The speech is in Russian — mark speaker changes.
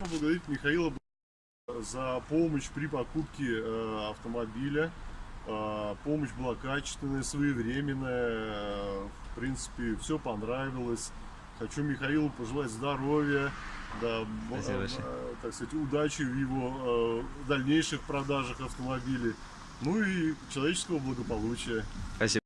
Speaker 1: поблагодарить Михаила за помощь при покупке э, автомобиля. Э, помощь была качественная, своевременная. Э, В принципе, все понравилось. Хочу Михаилу пожелать здоровья, да, э, э, так сказать, удачи в его э, дальнейших продажах автомобилей. Ну и человеческого благополучия.
Speaker 2: Спасибо.